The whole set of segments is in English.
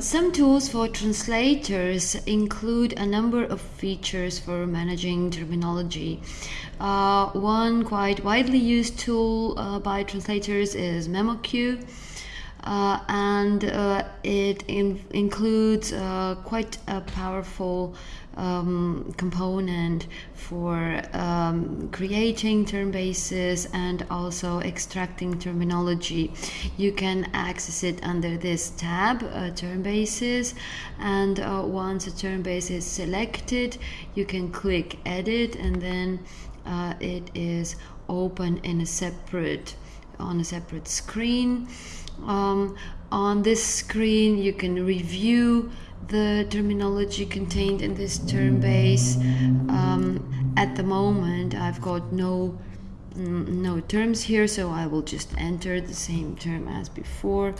some tools for translators include a number of features for managing terminology. Uh, one quite widely used tool uh, by translators is MemoQ. Uh, and uh, it in includes uh, quite a powerful um, component for um, creating term bases and also extracting terminology. You can access it under this tab, uh, term bases, and uh, once a term base is selected, you can click edit and then uh, it is open in a separate on a separate screen. Um, on this screen, you can review the terminology contained in this term base. Um, at the moment, I've got no mm, no terms here, so I will just enter the same term as before.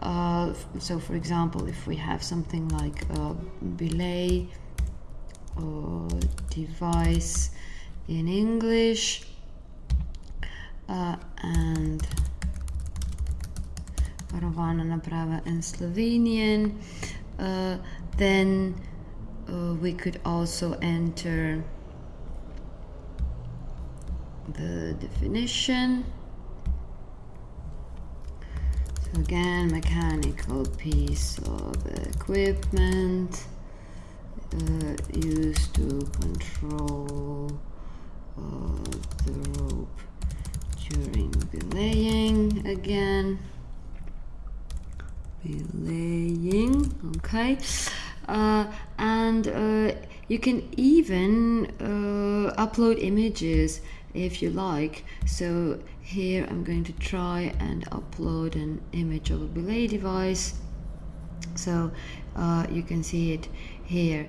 Uh, so, for example, if we have something like a belay or device in English uh, and Rovana Naprava in Slovenian, uh, then uh, we could also enter the definition. So again, mechanical piece of equipment uh, used to control uh, the during belaying again. Belaying okay. Uh, and uh, you can even uh, upload images if you like. So here I'm going to try and upload an image of a belay device. So uh, you can see it here